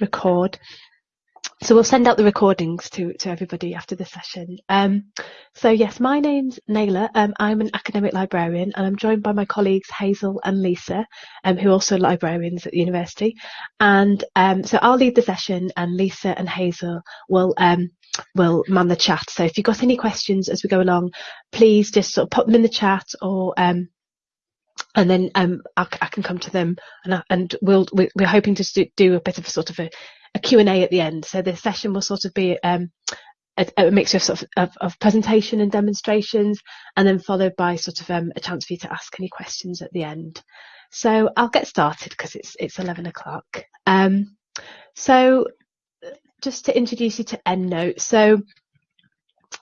record. So we'll send out the recordings to, to everybody after the session. Um, so yes, my name's Naila. Um, I'm an academic librarian and I'm joined by my colleagues Hazel and Lisa, um, who are also librarians at the university. And um, so I'll lead the session and Lisa and Hazel will um, will man the chat. So if you've got any questions as we go along, please just sort of put them in the chat or um, and then um, I, I, can come to them and, and we'll, we're hoping to do a bit of a sort of a, a Q&A at the end. So the session will sort of be um, a, a, mixture of, sort of, of, of, presentation and demonstrations, and then followed by sort of um, a chance for you to ask any questions at the end. So I'll get started because it's it's 11 o'clock. Um, so just to introduce you to EndNote. So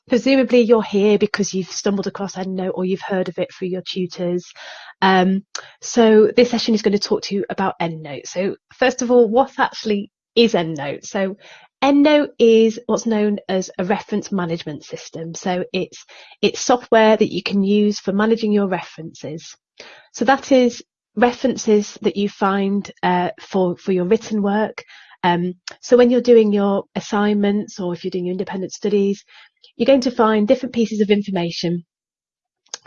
presumably you're here because you've stumbled across EndNote or you've heard of it through your tutors. Um, so this session is going to talk to you about EndNote. So first of all, what actually is EndNote. So EndNote is what's known as a reference management system. So it's it's software that you can use for managing your references. So that is references that you find uh, for for your written work. Um, so when you're doing your assignments or if you're doing your independent studies, you're going to find different pieces of information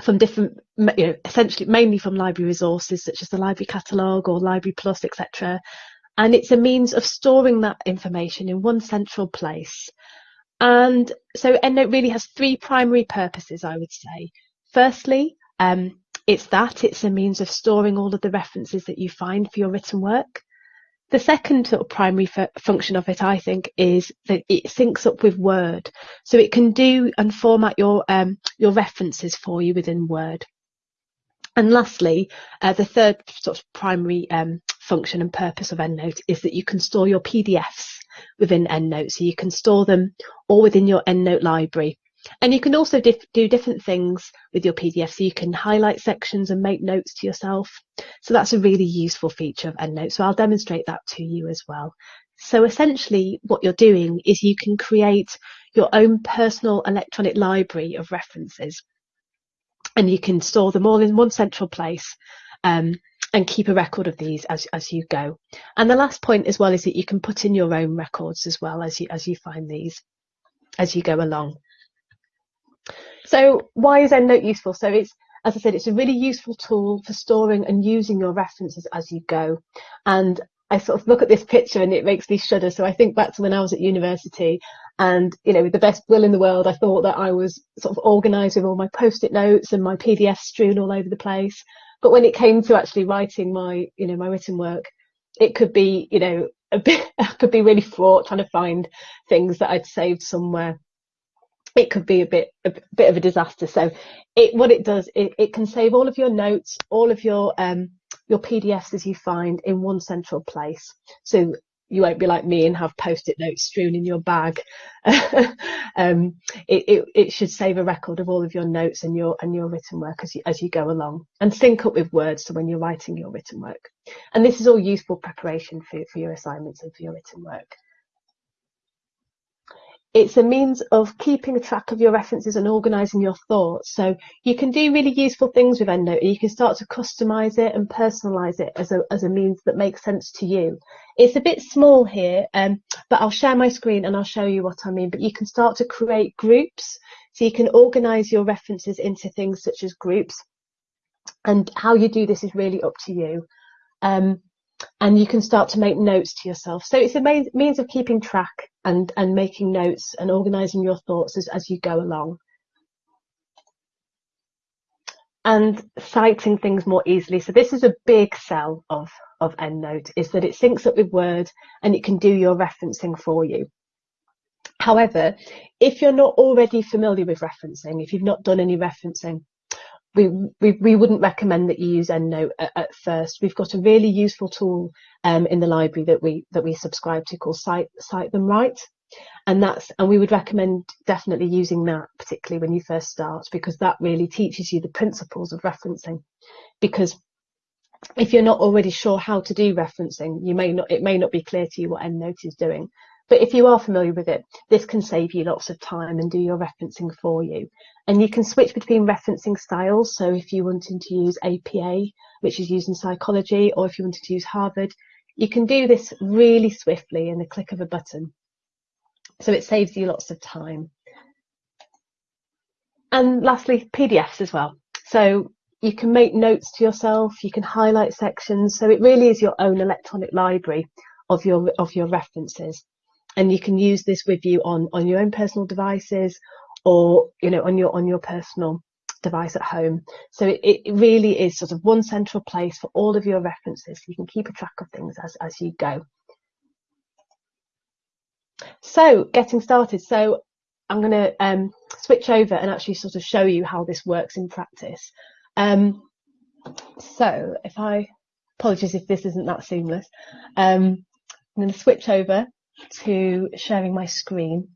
from different, you know, essentially mainly from library resources such as the library catalogue or Library Plus, etc and it's a means of storing that information in one central place. And so EndNote really has three primary purposes, I would say. Firstly, um, it's that, it's a means of storing all of the references that you find for your written work. The second sort of primary function of it, I think, is that it syncs up with Word. So it can do and format your, um, your references for you within Word. And lastly, uh, the third sort of primary um, function and purpose of EndNote is that you can store your PDFs within EndNote. So you can store them all within your EndNote library. And you can also do different things with your PDF. So you can highlight sections and make notes to yourself. So that's a really useful feature of EndNote. So I'll demonstrate that to you as well. So essentially what you're doing is you can create your own personal electronic library of references and you can store them all in one central place. Um, and keep a record of these as, as you go. And the last point as well is that you can put in your own records as well as you, as you find these as you go along. So why is EndNote useful? So it's, as I said, it's a really useful tool for storing and using your references as you go. And I sort of look at this picture and it makes me shudder. So I think back to when I was at university and, you know, with the best will in the world, I thought that I was sort of organised with all my post-it notes and my PDFs strewn all over the place. But when it came to actually writing my, you know, my written work, it could be, you know, a bit, I could be really fraught trying to find things that I'd saved somewhere. It could be a bit, a bit of a disaster. So it, what it does, it, it can save all of your notes, all of your, um, your PDFs as you find in one central place. So you won't be like me and have post-it notes strewn in your bag. um, it, it, it, should save a record of all of your notes and your and your written work as you as you go along, and sync up with words so when you're writing your written work. And this is all useful preparation for for your assignments and for your written work. It's a means of keeping track of your references and organising your thoughts. So you can do really useful things with EndNote. You can start to customise it and personalise it as a, as a means that makes sense to you. It's a bit small here, um, but I'll share my screen and I'll show you what I mean. But you can start to create groups. So you can organise your references into things such as groups. And how you do this is really up to you. Um, and you can start to make notes to yourself. So it's a means of keeping track and, and making notes and organising your thoughts as, as you go along. And citing things more easily. So this is a big sell of, of EndNote is that it syncs up with Word and it can do your referencing for you. However, if you're not already familiar with referencing, if you've not done any referencing, we, we, we wouldn't recommend that you use EndNote at, at first. We've got a really useful tool um, in the library that we that we subscribe to called Cite, Cite Them Right. And that's and we would recommend definitely using that, particularly when you first start, because that really teaches you the principles of referencing. Because if you're not already sure how to do referencing, you may not it may not be clear to you what EndNote is doing. But if you are familiar with it, this can save you lots of time and do your referencing for you. And you can switch between referencing styles. So if you wanted to use APA, which is used in psychology, or if you wanted to use Harvard, you can do this really swiftly in the click of a button. So it saves you lots of time. And lastly, PDFs as well. So you can make notes to yourself, you can highlight sections. So it really is your own electronic library of your of your references. And you can use this with you on, on your own personal devices or you know on your on your personal device at home. So it, it really is sort of one central place for all of your references. You can keep a track of things as, as you go. So getting started. So I'm going to um, switch over and actually sort of show you how this works in practice. Um, so if I, apologies if this isn't that seamless, um, I'm going to switch over to sharing my screen.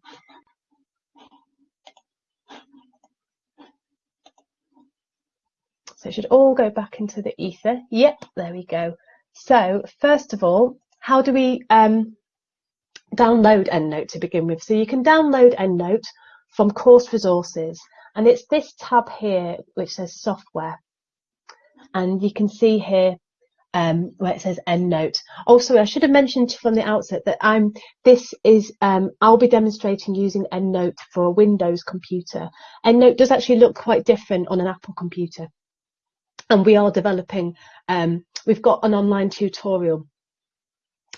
So it should all go back into the ether. Yep, there we go. So first of all, how do we um, download EndNote to begin with? So you can download EndNote from course resources and it's this tab here which says software and you can see here um, where it says EndNote. Also, I should have mentioned from the outset that I'm this is um, I'll be demonstrating using EndNote for a Windows computer. EndNote does actually look quite different on an Apple computer and we are developing, um, we've got an online tutorial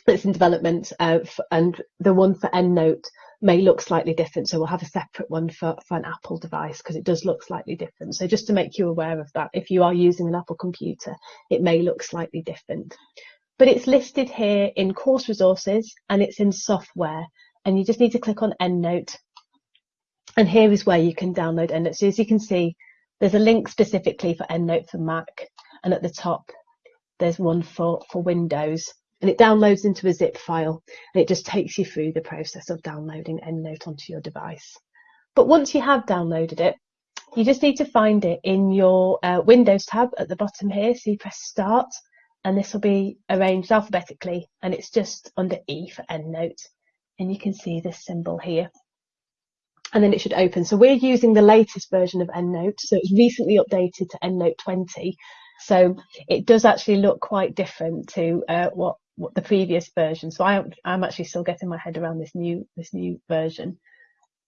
that's in development uh, and the one for EndNote may look slightly different. So we'll have a separate one for, for an Apple device because it does look slightly different. So just to make you aware of that, if you are using an Apple computer, it may look slightly different. But it's listed here in course resources and it's in software and you just need to click on EndNote. And here is where you can download EndNote. So as you can see, there's a link specifically for EndNote for Mac, and at the top there's one for, for Windows. And it downloads into a zip file, and it just takes you through the process of downloading EndNote onto your device. But once you have downloaded it, you just need to find it in your uh, Windows tab at the bottom here. So you press Start, and this will be arranged alphabetically, and it's just under E for EndNote. And you can see this symbol here and then it should open. So we're using the latest version of EndNote. So it's recently updated to EndNote 20. So it does actually look quite different to uh, what, what the previous version. So I, I'm actually still getting my head around this new, this new version.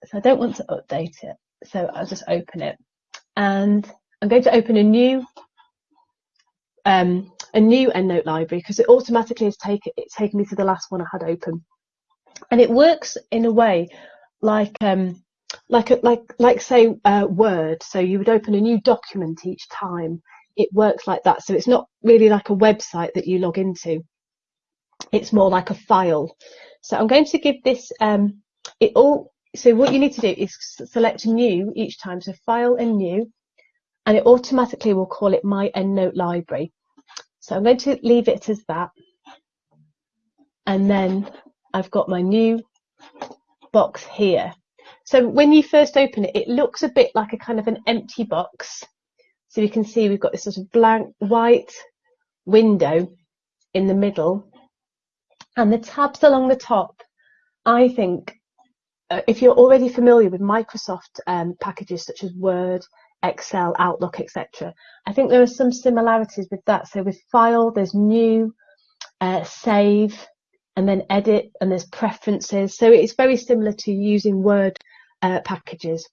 So I don't want to update it. So I'll just open it and I'm going to open a new um, a new EndNote library because it automatically has taken it's taken me to the last one I had open, and it works in a way like um, like a, like like say uh, Word. So you would open a new document each time. It works like that. So it's not really like a website that you log into. It's more like a file. So I'm going to give this um, it all. So what you need to do is select new each time. So file and new, and it automatically will call it my EndNote library. So I'm going to leave it as that, and then I've got my new box here. So when you first open it, it looks a bit like a kind of an empty box. So you can see we've got this sort of blank white window in the middle and the tabs along the top. I think uh, if you're already familiar with Microsoft um, packages such as Word, Excel, Outlook, etc., I think there are some similarities with that. So with File, there's New, uh, Save, and then Edit, and there's Preferences. So it's very similar to using Word uh, packages.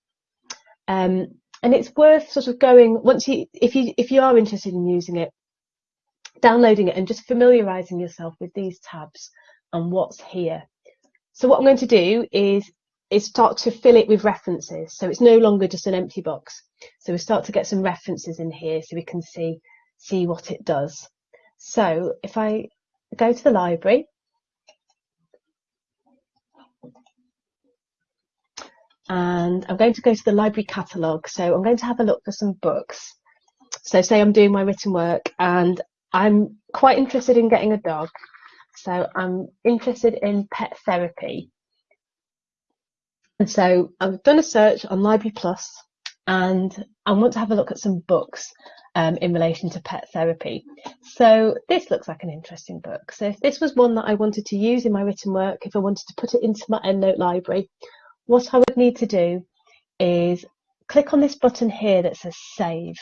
Um, and it's worth sort of going once you if you if you are interested in using it, downloading it and just familiarizing yourself with these tabs and what's here. So what I'm going to do is is start to fill it with references. So it's no longer just an empty box. So we start to get some references in here so we can see see what it does. So if I go to the library and I'm going to go to the library catalogue. So I'm going to have a look for some books. So say I'm doing my written work and I'm quite interested in getting a dog. So I'm interested in pet therapy. And so I've done a search on Library Plus and I want to have a look at some books um, in relation to pet therapy. So this looks like an interesting book. So if this was one that I wanted to use in my written work, if I wanted to put it into my EndNote library, what I would need to do is click on this button here that says save.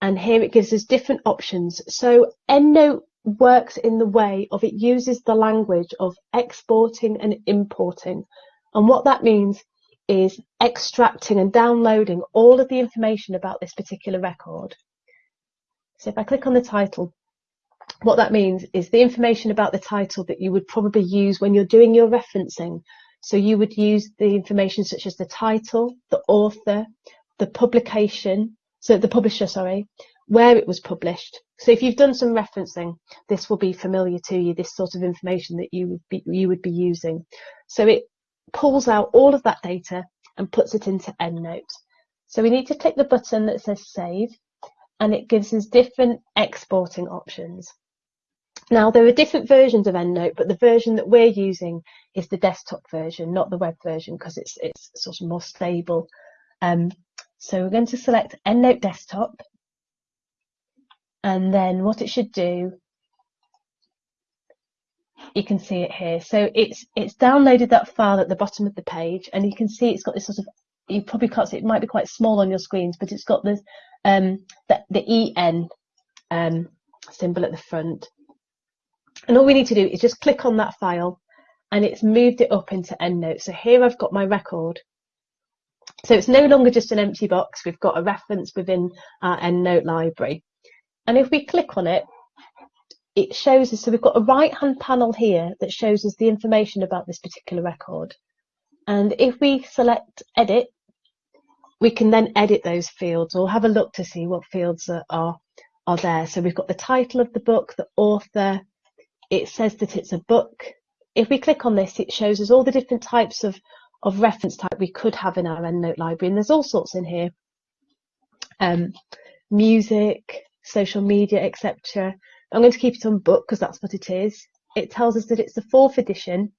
And here it gives us different options. So EndNote works in the way of it uses the language of exporting and importing. And what that means is extracting and downloading all of the information about this particular record. So if I click on the title, what that means is the information about the title that you would probably use when you're doing your referencing. So you would use the information such as the title, the author, the publication, so the publisher, sorry, where it was published. So if you've done some referencing, this will be familiar to you, this sort of information that you would be, you would be using. So it pulls out all of that data and puts it into EndNote. So we need to click the button that says save and it gives us different exporting options. Now there are different versions of EndNote, but the version that we're using is the desktop version, not the web version, because it's it's sort of more stable. Um, so we're going to select EndNote Desktop, and then what it should do, you can see it here. So it's it's downloaded that file at the bottom of the page, and you can see it's got this sort of you probably can't see it might be quite small on your screens, but it's got this um, the, the en um, symbol at the front. And all we need to do is just click on that file and it's moved it up into EndNote. So here I've got my record. So it's no longer just an empty box. We've got a reference within our EndNote library. And if we click on it, it shows us, so we've got a right hand panel here that shows us the information about this particular record. And if we select edit, we can then edit those fields or have a look to see what fields are, are, are there. So we've got the title of the book, the author, it says that it's a book. If we click on this, it shows us all the different types of, of reference type we could have in our EndNote library. And there's all sorts in here. Um, music, social media, etc. I'm going to keep it on book because that's what it is. It tells us that it's the fourth edition.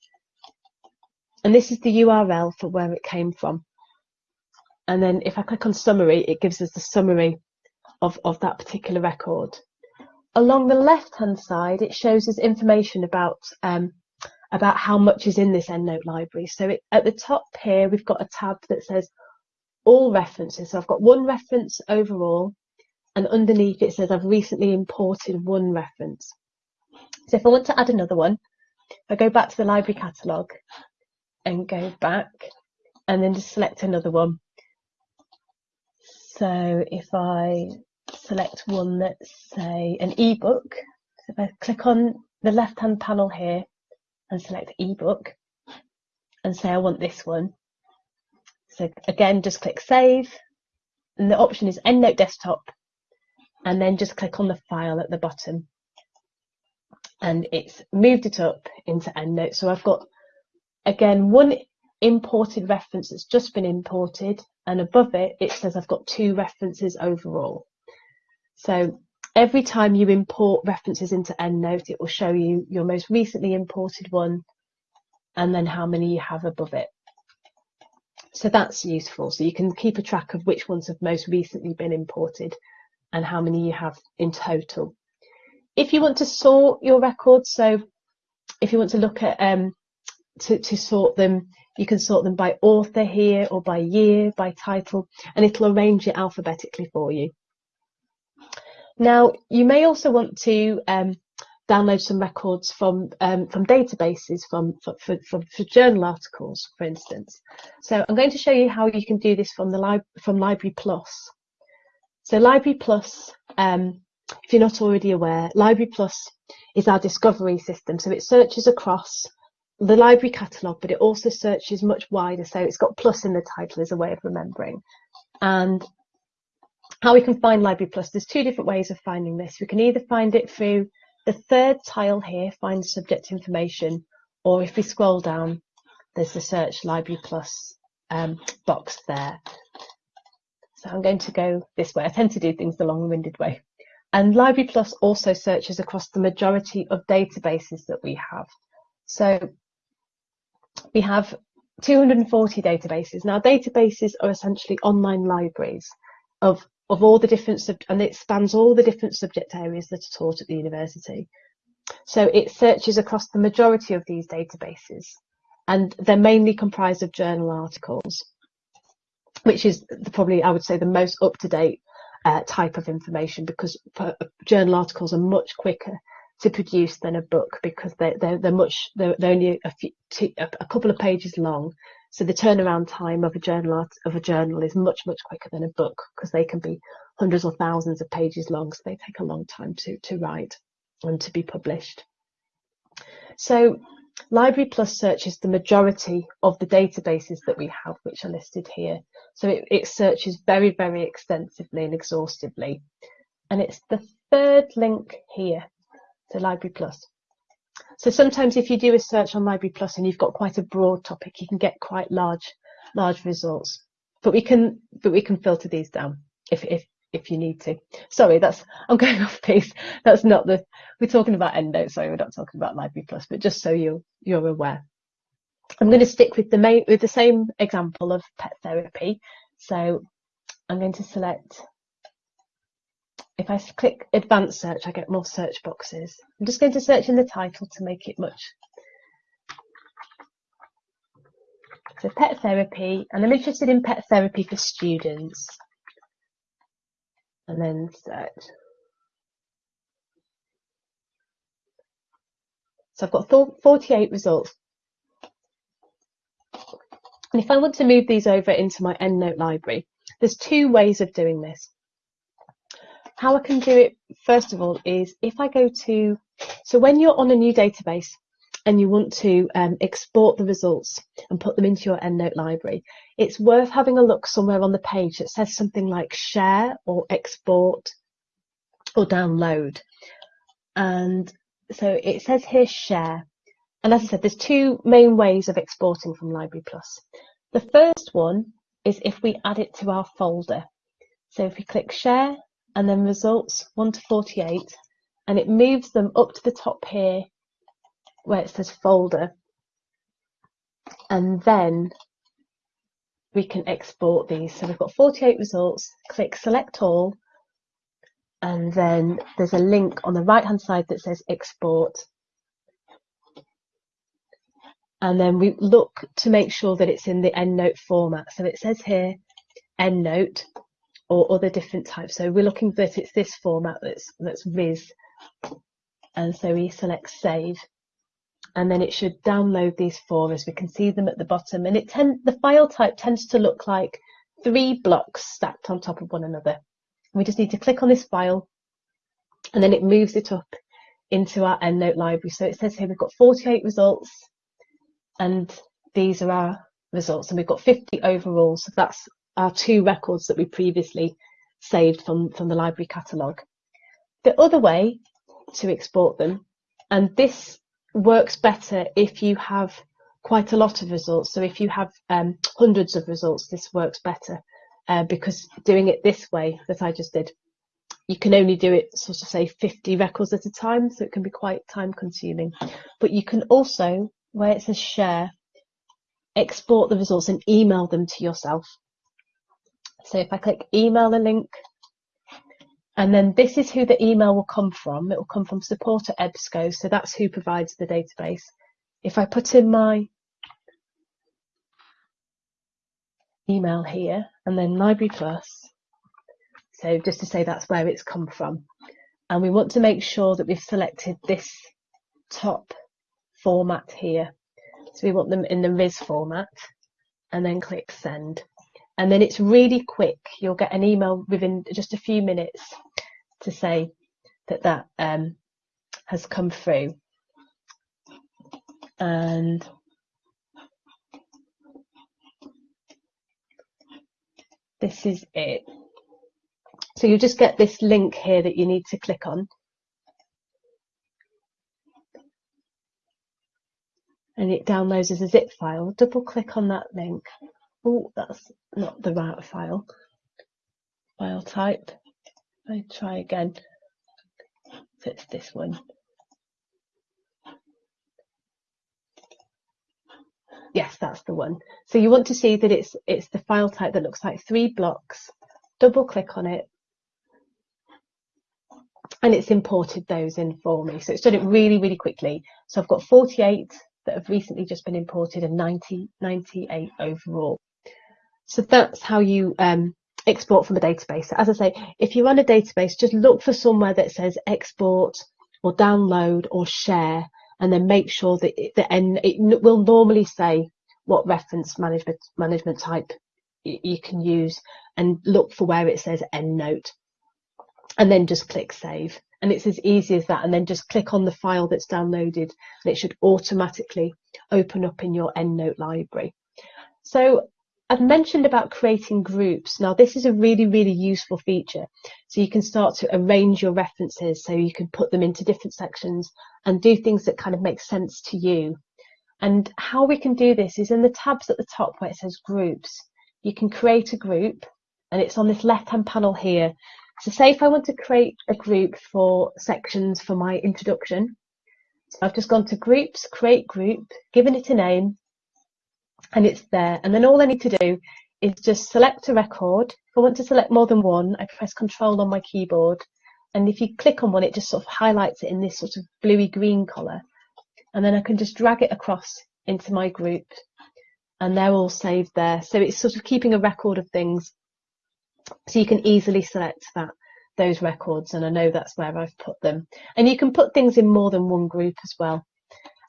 And this is the URL for where it came from. And then if I click on summary, it gives us the summary of, of that particular record. Along the left-hand side, it shows us information about um, about how much is in this EndNote library. So it, at the top here, we've got a tab that says all references. So I've got one reference overall, and underneath it says I've recently imported one reference. So if I want to add another one, I go back to the library catalogue and go back and then just select another one. So if I select one that's say an ebook. So if I click on the left hand panel here and select ebook and say I want this one. So again, just click save and the option is EndNote desktop and then just click on the file at the bottom and it's moved it up into EndNote. So I've got again one imported reference that's just been imported and above it it says I've got two references overall. So every time you import references into EndNote, it will show you your most recently imported one and then how many you have above it. So that's useful. So you can keep a track of which ones have most recently been imported and how many you have in total. If you want to sort your records, so if you want to look at um, to, to sort them, you can sort them by author here or by year, by title, and it'll arrange it alphabetically for you. Now, you may also want to um, download some records from um, from databases from for, for, for, journal articles, for instance. So I'm going to show you how you can do this from the from Library Plus. So Library Plus, um, if you're not already aware, Library Plus is our discovery system. So it searches across the library catalogue, but it also searches much wider. So it's got plus in the title as a way of remembering. And how we can find Library Plus, there's two different ways of finding this. We can either find it through the third tile here, find subject information, or if we scroll down, there's the search Library Plus um, box there. So I'm going to go this way. I tend to do things the long-winded way. And Library Plus also searches across the majority of databases that we have. So we have 240 databases. Now databases are essentially online libraries of of all the different sub and it spans all the different subject areas that are taught at the university. So it searches across the majority of these databases and they're mainly comprised of journal articles, which is the, probably, I would say, the most up-to-date uh, type of information because journal articles are much quicker to produce than a book because they're they're, they're much they're, they're only a, few, two, a couple of pages long. So the turnaround time of a journal art, of a journal is much much quicker than a book because they can be hundreds or thousands of pages long. So they take a long time to to write and to be published. So Library Plus searches the majority of the databases that we have, which are listed here. So it, it searches very, very extensively and exhaustively. And it's the third link here to Library Plus. So sometimes if you do a search on Library Plus and you've got quite a broad topic, you can get quite large, large results. But we can, but we can filter these down if, if, if you need to. Sorry, that's I'm going off piece. That's not the we're talking about EndNote. Sorry, we're not talking about Library Plus, but just so you you're aware. I'm going to stick with the main with the same example of pet therapy. So I'm going to select. If I click advanced search, I get more search boxes. I'm just going to search in the title to make it much. So pet therapy, and I'm interested in pet therapy for students and then search. So I've got 48 results. And if I want to move these over into my EndNote library, there's two ways of doing this. How I can do it, first of all, is if I go to, so when you're on a new database, and you want to um, export the results and put them into your EndNote library, it's worth having a look somewhere on the page that says something like share or export or download. And so it says here share. And as I said, there's two main ways of exporting from Library Plus. The first one is if we add it to our folder. So if we click share and then results 1 to 48, and it moves them up to the top here where it says folder and then we can export these. So we've got 48 results, click select all and then there's a link on the right hand side that says export and then we look to make sure that it's in the EndNote format. So it says here EndNote or other different types. So we're looking that it's this format that's that's Viz. And so we select save and then it should download these four as we can see them at the bottom. And it tend, the file type tends to look like three blocks stacked on top of one another. We just need to click on this file and then it moves it up into our EndNote library. So it says here we've got 48 results and these are our results and we've got 50 overall. So that's our two records that we previously saved from, from the library catalogue. The other way to export them, and this works better if you have quite a lot of results. So if you have um, hundreds of results, this works better uh, because doing it this way that I just did, you can only do it sort of say 50 records at a time. So it can be quite time consuming, but you can also, where it says share, export the results and email them to yourself. So if I click email the link, and then this is who the email will come from. It will come from support at EBSCO. So that's who provides the database. If I put in my email here and then Library Plus, so just to say that's where it's come from. And we want to make sure that we've selected this top format here. So we want them in the RIS format and then click send and then it's really quick. You'll get an email within just a few minutes to say that that um, has come through. And this is it. So you just get this link here that you need to click on. And it downloads as a zip file. Double click on that link Oh, that's not the right file. File type. I try again. It's this one. Yes, that's the one. So you want to see that it's it's the file type that looks like three blocks. Double click on it. And it's imported those in for me. So it's done it really, really quickly. So I've got 48 that have recently just been imported and 90, 98 overall. So that's how you um, export from a database. As I say, if you run a database, just look for somewhere that says export or download or share, and then make sure that it, the end, it will normally say what reference management, management type you can use and look for where it says EndNote and then just click save. And it's as easy as that. And then just click on the file that's downloaded and it should automatically open up in your EndNote library. So I've mentioned about creating groups. Now, this is a really, really useful feature. So you can start to arrange your references so you can put them into different sections and do things that kind of make sense to you. And how we can do this is in the tabs at the top where it says groups, you can create a group and it's on this left hand panel here. So say if I want to create a group for sections for my introduction, I've just gone to groups, create group, given it a name, and it's there. And then all I need to do is just select a record. If I want to select more than one, I press control on my keyboard. And if you click on one, it just sort of highlights it in this sort of bluey green colour. And then I can just drag it across into my group and they're all saved there. So it's sort of keeping a record of things so you can easily select that those records and I know that's where I've put them. And you can put things in more than one group as well.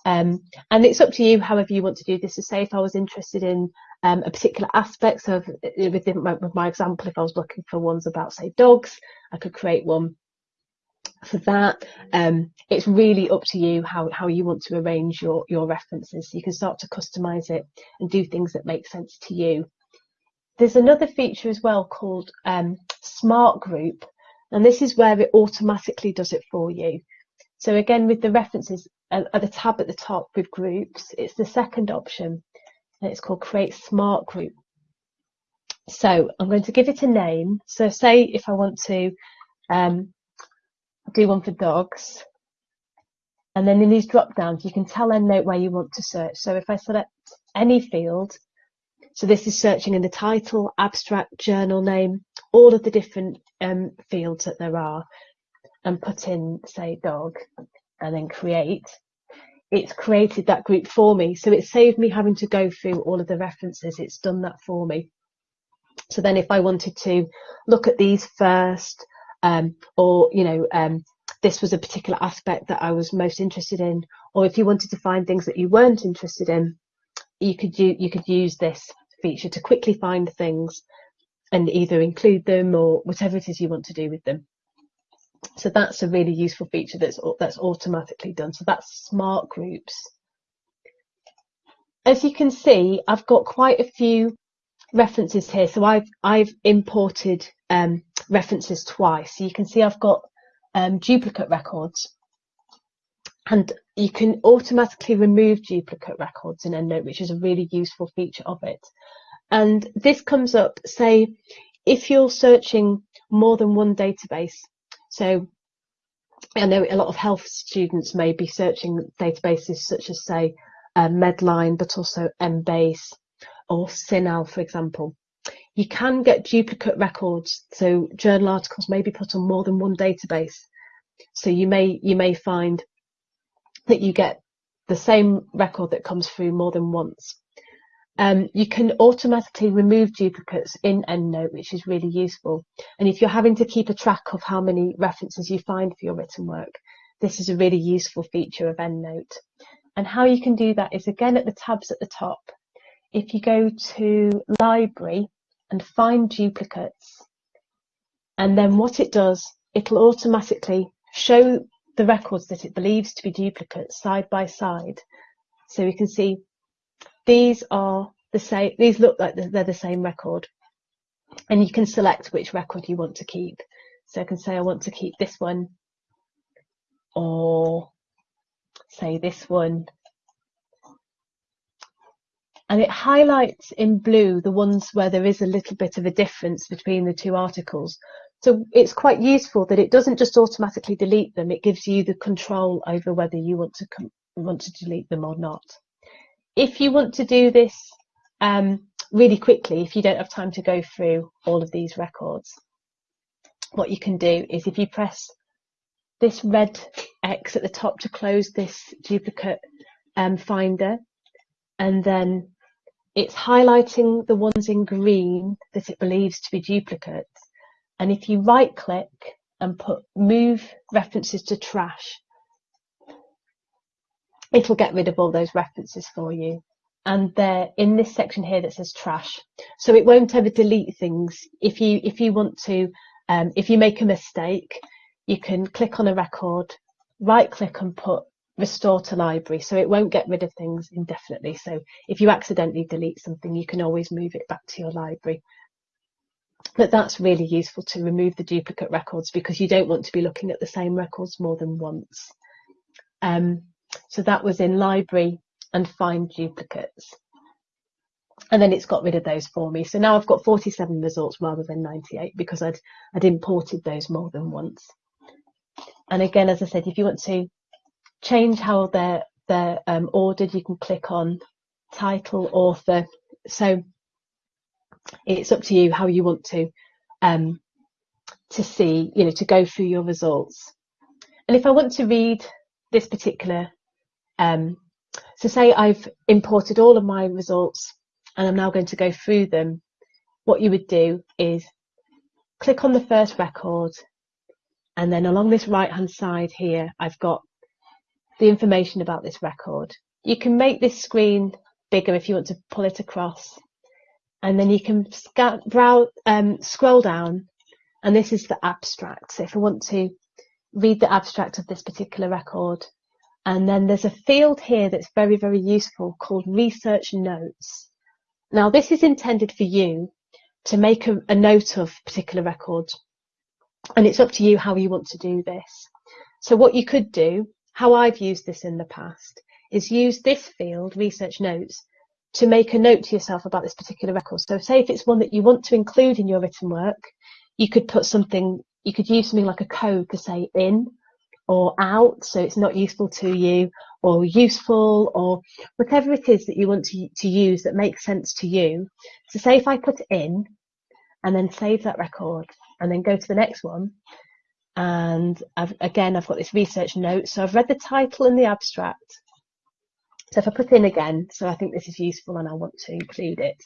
Um, and it's up to you however you want to do this. So say if I was interested in um, a particular aspect, so if, with, my, with my example, if I was looking for ones about say dogs, I could create one for that. Um, it's really up to you how, how you want to arrange your, your references. You can start to customize it and do things that make sense to you. There's another feature as well called um, Smart Group, and this is where it automatically does it for you. So again, with the references uh, at the tab at the top with groups, it's the second option, and it's called Create Smart Group. So I'm going to give it a name. So say if I want to um, do one for dogs. And then in these drop downs, you can tell EndNote where you want to search. So if I select any field, so this is searching in the title, abstract, journal name, all of the different um, fields that there are, and put in, say, dog, and then create, it's created that group for me. So it saved me having to go through all of the references. It's done that for me. So then if I wanted to look at these first, um, or you know um, this was a particular aspect that I was most interested in, or if you wanted to find things that you weren't interested in, you could you, you could use this feature to quickly find things and either include them or whatever it is you want to do with them. So that's a really useful feature that's that's automatically done. So that's smart groups. As you can see, I've got quite a few references here. So I've I've imported um, references twice. So you can see I've got um, duplicate records and you can automatically remove duplicate records in EndNote, which is a really useful feature of it. And this comes up, say, if you're searching more than one database. So I know a lot of health students may be searching databases such as, say, uh, Medline, but also Embase or CINAHL, for example you can get duplicate records. So journal articles may be put on more than one database. So you may you may find that you get the same record that comes through more than once. Um, you can automatically remove duplicates in EndNote, which is really useful. And if you're having to keep a track of how many references you find for your written work, this is a really useful feature of EndNote. And how you can do that is again at the tabs at the top. If you go to Library and find duplicates. And then what it does, it'll automatically show the records that it believes to be duplicates side by side. So we can see these are the same, these look like they're the same record. And you can select which record you want to keep. So I can say I want to keep this one or say this one and it highlights in blue the ones where there is a little bit of a difference between the two articles. So it's quite useful that it doesn't just automatically delete them. It gives you the control over whether you want to want to delete them or not. If you want to do this um, really quickly, if you don't have time to go through all of these records, what you can do is if you press this red X at the top to close this duplicate um, finder, and then it's highlighting the ones in green that it believes to be duplicates. And if you right click and put move references to trash, it'll get rid of all those references for you. And they're in this section here that says trash. So it won't ever delete things. If you, if you want to, um, if you make a mistake, you can click on a record, right click and put restore to library. So it won't get rid of things indefinitely. So if you accidentally delete something, you can always move it back to your library. But that's really useful to remove the duplicate records because you don't want to be looking at the same records more than once. Um, so that was in library and find duplicates. And then it's got rid of those for me. So now I've got 47 results rather than 98 because I'd, I'd imported those more than once. And again, as I said, if you want to change how they're, they're um, ordered, you can click on title, author. So it's up to you how you want to um, to see, you know, to go through your results. And if I want to read this particular, um, so say I've imported all of my results and I'm now going to go through them, what you would do is click on the first record and then along this right hand side here, I've got the information about this record. You can make this screen bigger if you want to pull it across and then you can browse, um, scroll down and this is the abstract. So if I want to read the abstract of this particular record, and then there's a field here that's very, very useful called research notes. Now this is intended for you to make a, a note of particular records and it's up to you how you want to do this. So what you could do, how I've used this in the past, is use this field, research notes, to make a note to yourself about this particular record. So say if it's one that you want to include in your written work, you could put something, you could use something like a code to say in or out, so it's not useful to you, or useful, or whatever it is that you want to, to use that makes sense to you. So say if I put in and then save that record and then go to the next one, and I've, again, I've got this research note. So I've read the title and the abstract. So if I put in again, so I think this is useful and I want to include it,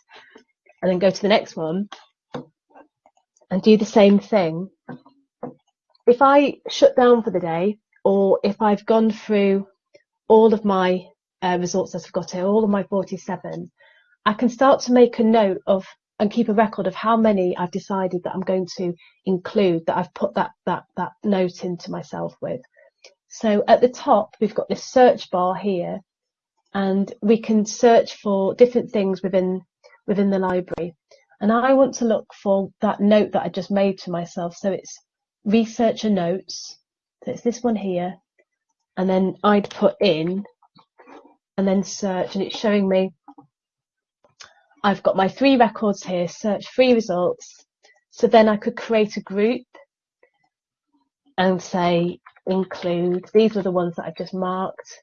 and then go to the next one and do the same thing. If I shut down for the day, or if I've gone through all of my uh, results that I've got here, all of my 47, I can start to make a note of and keep a record of how many I've decided that I'm going to include that I've put that that that note into myself with. So at the top we've got this search bar here and we can search for different things within within the library. And I want to look for that note that I just made to myself. So it's researcher notes. So it's this one here. And then I'd put in and then search and it's showing me I've got my three records here, search three results. So then I could create a group and say include, these were the ones that I've just marked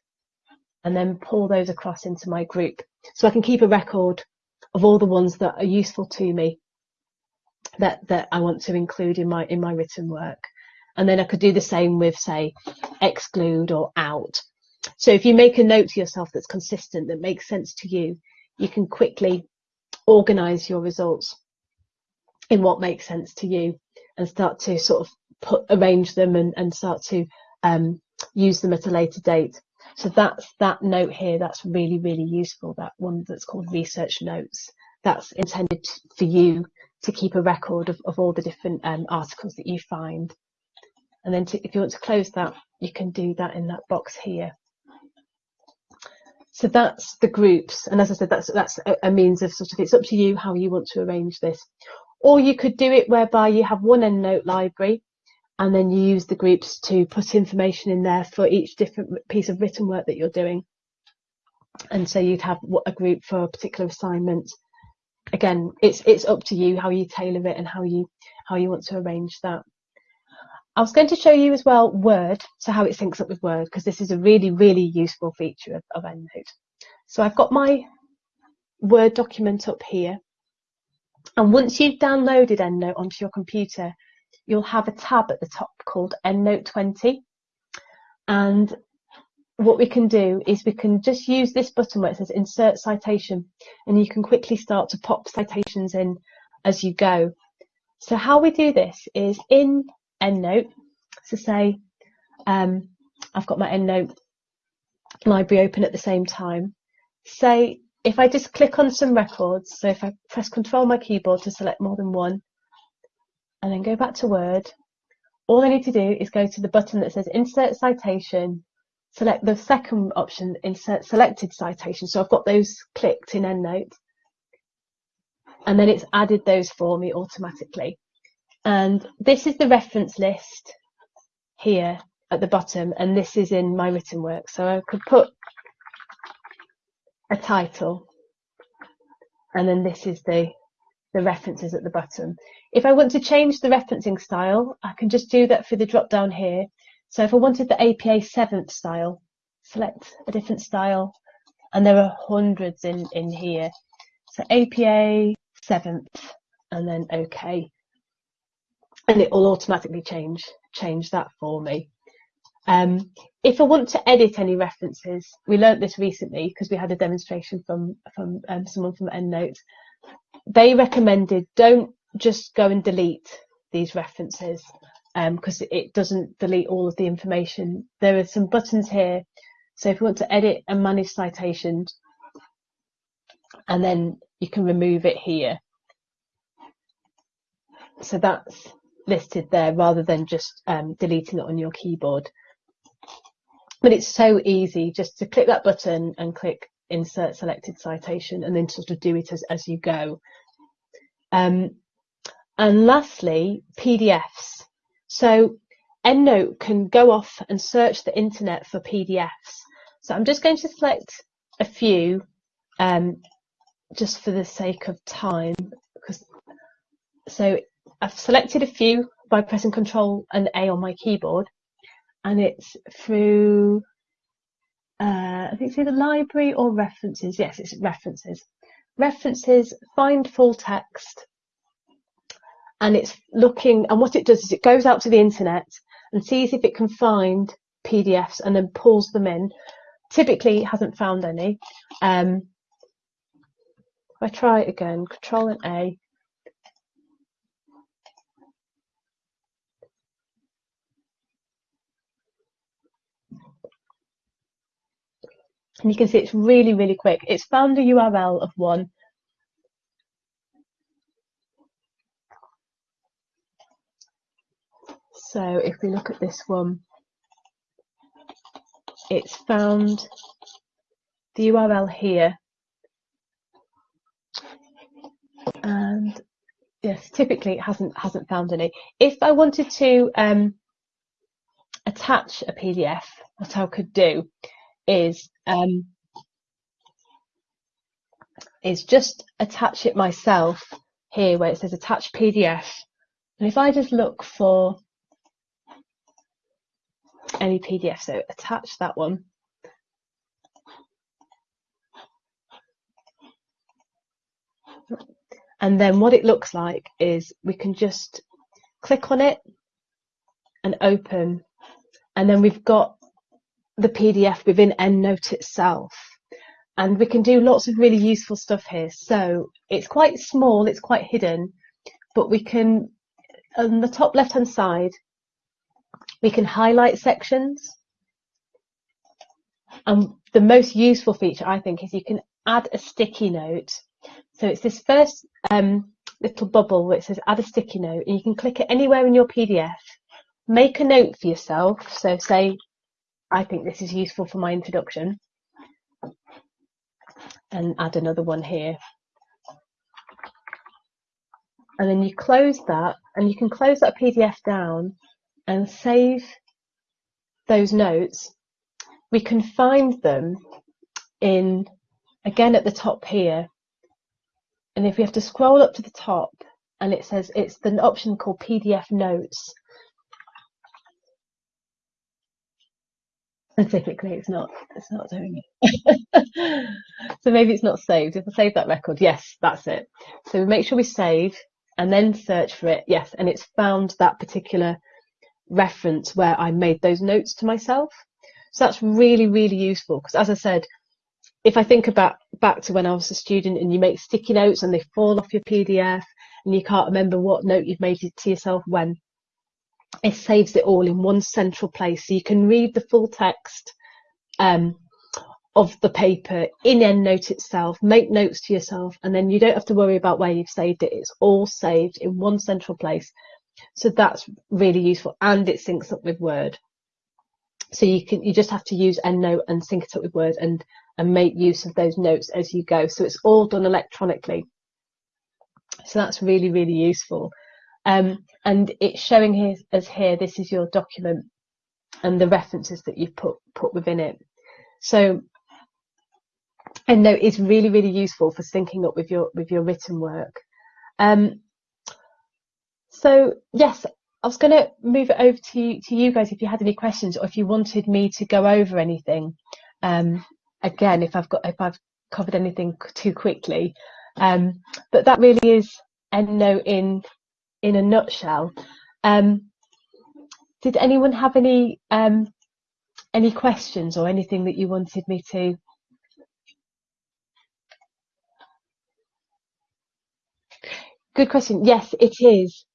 and then pull those across into my group. So I can keep a record of all the ones that are useful to me that, that I want to include in my, in my written work. And then I could do the same with say exclude or out. So if you make a note to yourself that's consistent, that makes sense to you, you can quickly organize your results in what makes sense to you and start to sort of put, arrange them and, and start to um, use them at a later date. So that's that note here. That's really, really useful. That one that's called research notes. That's intended for you to keep a record of, of all the different um, articles that you find. And then to, if you want to close that, you can do that in that box here. So that's the groups. And as I said, that's, that's a, a means of sort of, it's up to you how you want to arrange this. Or you could do it whereby you have one EndNote library and then you use the groups to put information in there for each different piece of written work that you're doing. And so you'd have a group for a particular assignment. Again, it's it's up to you how you tailor it and how you how you want to arrange that. I was going to show you as well Word, so how it syncs up with Word, because this is a really, really useful feature of, of EndNote. So I've got my Word document up here. And once you've downloaded EndNote onto your computer, you'll have a tab at the top called EndNote 20. And what we can do is we can just use this button where it says insert citation and you can quickly start to pop citations in as you go. So how we do this is in EndNote, so say um, I've got my EndNote library open at the same time. Say, if I just click on some records, so if I press control my keyboard to select more than one, and then go back to Word, all I need to do is go to the button that says Insert Citation, select the second option, Insert Selected Citation. So I've got those clicked in EndNote, and then it's added those for me automatically. And this is the reference list here at the bottom, and this is in my written work. So I could put a title, and then this is the, the references at the bottom. If I want to change the referencing style, I can just do that through the drop down here. So if I wanted the APA 7th style, select a different style, and there are hundreds in, in here. So APA 7th, and then OK. And it will automatically change, change that for me. Um, if I want to edit any references, we learnt this recently because we had a demonstration from, from um, someone from EndNote. They recommended don't just go and delete these references because um, it doesn't delete all of the information. There are some buttons here. So if you want to edit and manage citations, and then you can remove it here. So that's listed there rather than just um, deleting it on your keyboard. But it's so easy just to click that button and click insert selected citation and then sort of do it as, as you go. Um, and lastly, PDFs. So EndNote can go off and search the internet for PDFs. So I'm just going to select a few um, just for the sake of time. because So I've selected a few by pressing Control and A on my keyboard and it's through uh, I think it's either library or references. Yes, it's references. References, find full text, and it's looking, and what it does is it goes out to the internet and sees if it can find PDFs and then pulls them in. Typically, it hasn't found any. Um, if I try it again, Control and A, And you can see it's really, really quick. It's found a URL of one. So if we look at this one, it's found the URL here. And yes, typically it hasn't hasn't found any. If I wanted to um, attach a PDF, what I could do is um, is just attach it myself here where it says attach PDF. And if I just look for any PDF, so attach that one. And then what it looks like is we can just click on it and open. And then we've got the PDF within EndNote itself. And we can do lots of really useful stuff here. So it's quite small, it's quite hidden, but we can, on the top left hand side, we can highlight sections. And the most useful feature, I think, is you can add a sticky note. So it's this first um, little bubble that says add a sticky note, and you can click it anywhere in your PDF. Make a note for yourself. So say I think this is useful for my introduction. And add another one here. And then you close that and you can close that PDF down and save those notes. We can find them in, again at the top here. And if we have to scroll up to the top and it says it's the option called PDF notes Specifically, it's not it's not doing it. so maybe it's not saved. If I save that record, yes, that's it. So we make sure we save and then search for it. Yes, and it's found that particular reference where I made those notes to myself. So that's really, really useful because as I said, if I think about back to when I was a student and you make sticky notes and they fall off your PDF and you can't remember what note you've made to yourself when, it saves it all in one central place so you can read the full text um, of the paper in EndNote itself, make notes to yourself, and then you don't have to worry about where you've saved it. It's all saved in one central place. So that's really useful and it syncs up with Word. So you can you just have to use EndNote and sync it up with Word and and make use of those notes as you go. So it's all done electronically. So that's really, really useful. Um, and it's showing here, as here, this is your document and the references that you've put, put within it. So EndNote is really, really useful for syncing up with your, with your written work. Um, so yes, I was going to move it over to, to you guys if you had any questions or if you wanted me to go over anything. Um, again, if I've got if I've covered anything too quickly, um, but that really is EndNote in in a nutshell. Um, did anyone have any um, any questions or anything that you wanted me to? Good question. Yes, it is.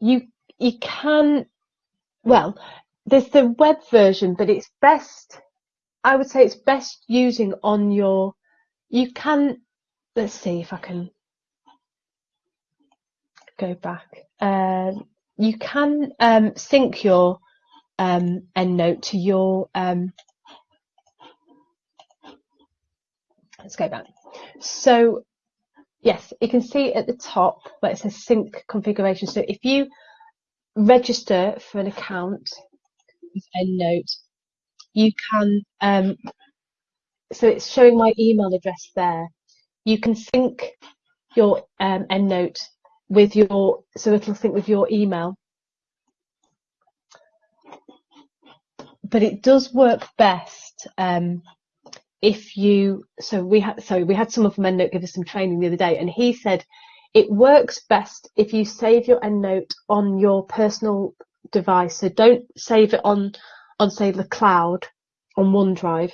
You you can well, there's the web version, but it's best I would say it's best using on your, you can, let's see if I can go back. Uh, you can um, sync your um, EndNote to your, um, let's go back. So yes, you can see at the top where it says sync configuration. So if you register for an account with EndNote, you can, um, so it's showing my email address there. You can sync your um, EndNote with your, so it'll sync with your email. But it does work best um, if you, so we had, so we had someone from EndNote give us some training the other day and he said it works best if you save your EndNote on your personal device. So don't save it on on say the cloud on OneDrive.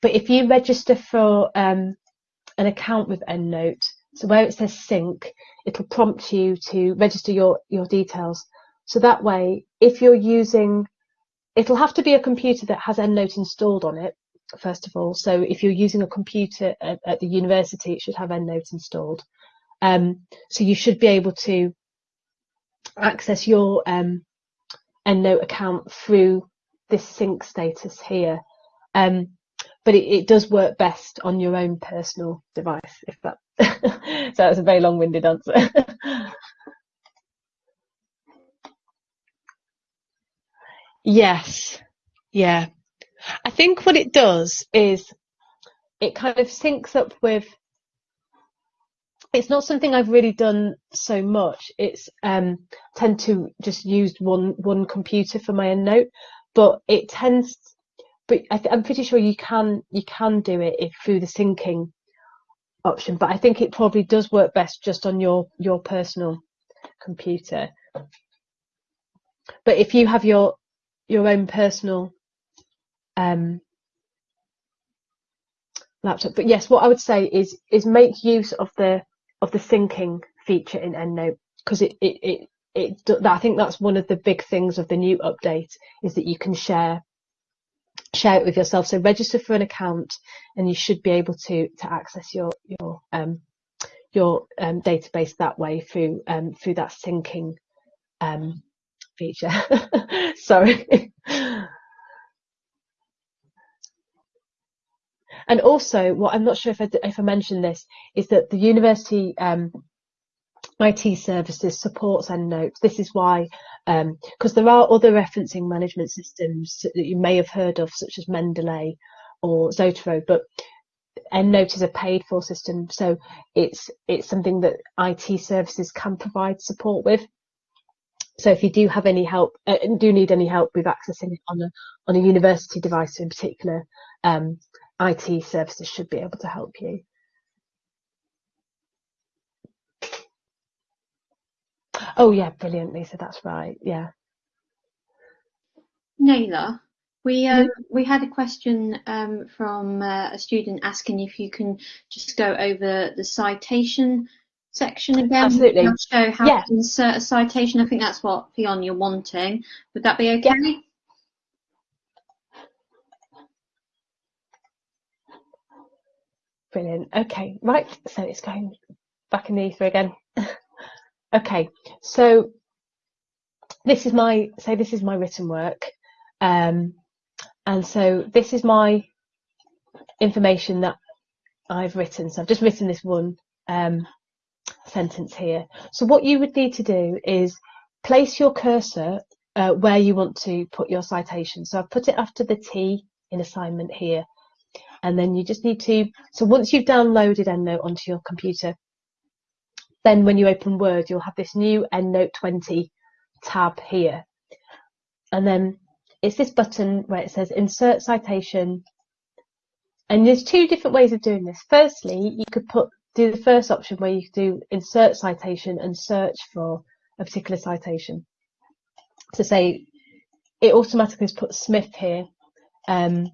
But if you register for um, an account with EndNote, so where it says sync, it'll prompt you to register your, your details. So that way, if you're using, it'll have to be a computer that has EndNote installed on it, first of all. So if you're using a computer at, at the university, it should have EndNote installed. Um, so you should be able to access your um, EndNote account through this sync status here. Um, but it, it, does work best on your own personal device, if that. so that's a very long-winded answer. yes, yeah. I think what it does is it kind of syncs up with it's not something I've really done so much. It's um, tend to just use one one computer for my EndNote, but it tends. But I am pretty sure you can you can do it if, through the syncing option. But I think it probably does work best just on your your personal computer. But if you have your your own personal um, laptop. But yes, what I would say is is make use of the of the syncing feature in EndNote because it, it, it, it, I think that's one of the big things of the new update is that you can share share it with yourself. So register for an account and you should be able to to access your your um your um, database that way through um through that syncing um feature. Sorry. And also, what I'm not sure if I, if I mentioned this is that the university um, IT services supports EndNote. This is why, because um, there are other referencing management systems that you may have heard of, such as Mendeley or Zotero, but EndNote is a paid for system, so it's it's something that IT services can provide support with. So if you do have any help, uh, do need any help with accessing it on a on a university device in particular, um, IT services should be able to help you. Oh yeah, brilliant, Lisa. That's right. Yeah. Naylor, we um, we had a question um, from uh, a student asking if you can just go over the citation section again. Absolutely. Show how yeah. to insert a citation. I think that's what Fionn you're wanting. Would that be okay? Yeah. Brilliant. Okay, right. So it's going back in the ether again. okay, so this is my say this is my written work, um, and so this is my information that I've written. So I've just written this one um, sentence here. So what you would need to do is place your cursor uh, where you want to put your citation. So I've put it after the T in assignment here and then you just need to, so once you've downloaded EndNote onto your computer, then when you open Word, you'll have this new EndNote 20 tab here. And then it's this button where it says insert citation. And there's two different ways of doing this. Firstly, you could put do the first option where you do insert citation and search for a particular citation. So say it automatically has put Smith here. Um,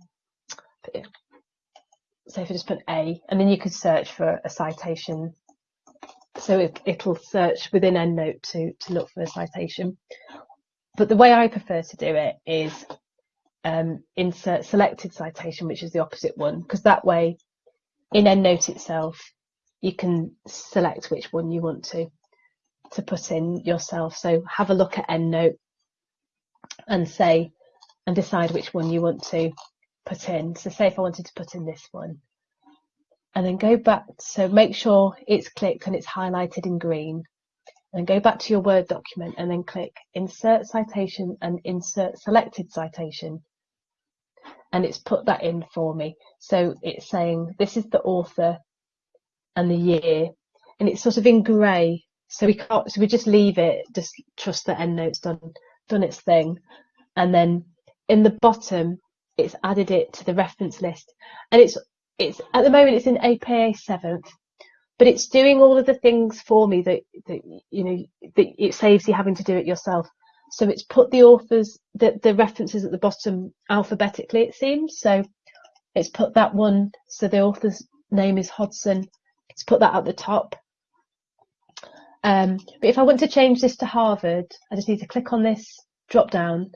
so if I just put A, and then you could search for a citation. So it, it'll search within EndNote to, to look for a citation. But the way I prefer to do it is um, insert selected citation, which is the opposite one, because that way in EndNote itself, you can select which one you want to to put in yourself. So have a look at EndNote and say and decide which one you want to put in. So say if I wanted to put in this one and then go back. So make sure it's clicked and it's highlighted in green and go back to your Word document and then click insert citation and insert selected citation. And it's put that in for me. So it's saying this is the author and the year and it's sort of in grey. So we can't, so we just leave it, just trust that EndNote's done, done its thing. And then in the bottom, it's added it to the reference list. And it's it's at the moment it's in APA seventh but it's doing all of the things for me that, that you know that it saves you having to do it yourself. So it's put the authors the, the references at the bottom alphabetically it seems. So it's put that one so the author's name is Hodson. It's put that at the top. Um, but if I want to change this to Harvard I just need to click on this drop down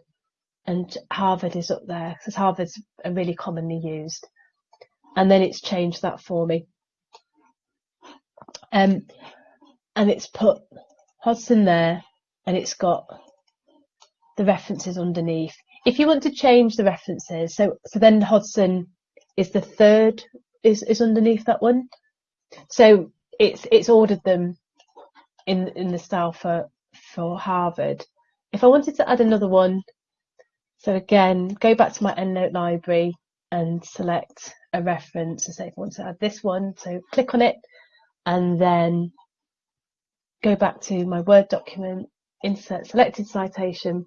and Harvard is up there because Harvard's really commonly used. And then it's changed that for me. Um, and it's put Hodson there and it's got the references underneath. If you want to change the references, so so then Hodson is the third is, is underneath that one. So it's it's ordered them in in the style for for Harvard. If I wanted to add another one, so again, go back to my EndNote library and select a reference. So say if I want to add this one, so click on it and then go back to my Word document, insert selected citation,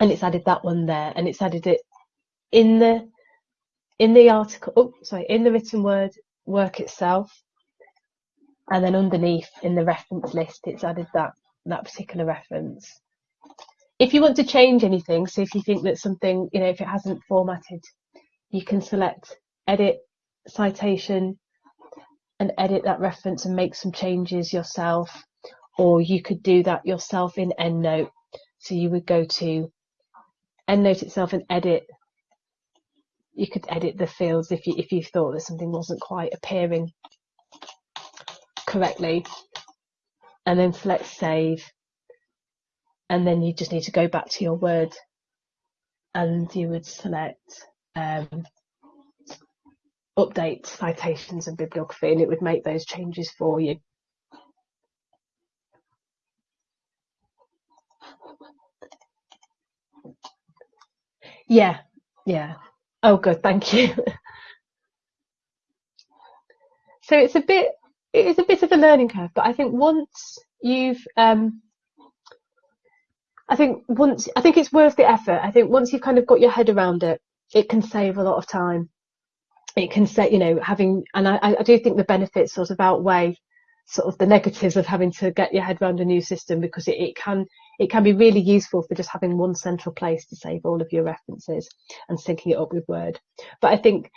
and it's added that one there and it's added it in the in the article, oh, sorry, in the written word work itself. And then underneath in the reference list, it's added that, that particular reference if you want to change anything, so if you think that something, you know, if it hasn't formatted, you can select edit citation and edit that reference and make some changes yourself. Or you could do that yourself in EndNote. So you would go to EndNote itself and edit. You could edit the fields if you if you thought that something wasn't quite appearing correctly, and then select save and then you just need to go back to your Word and you would select um, update citations and bibliography and it would make those changes for you. Yeah, yeah. Oh, good, thank you. so it's a bit, it is a bit of a learning curve, but I think once you've um, I think once I think it's worth the effort. I think once you've kind of got your head around it, it can save a lot of time. It can say, you know, having, and I, I do think the benefits sort of outweigh sort of the negatives of having to get your head around a new system because it, it can it can be really useful for just having one central place to save all of your references and syncing it up with Word. But I think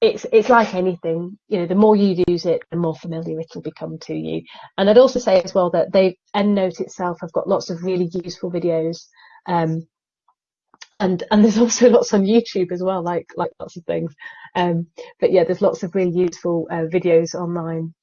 it's it's like anything, you know, the more you use it, the more familiar it'll become to you. And I'd also say as well that they EndNote itself have got lots of really useful videos um, and and there's also lots on YouTube as well, like like lots of things. Um, but yeah, there's lots of really useful uh, videos online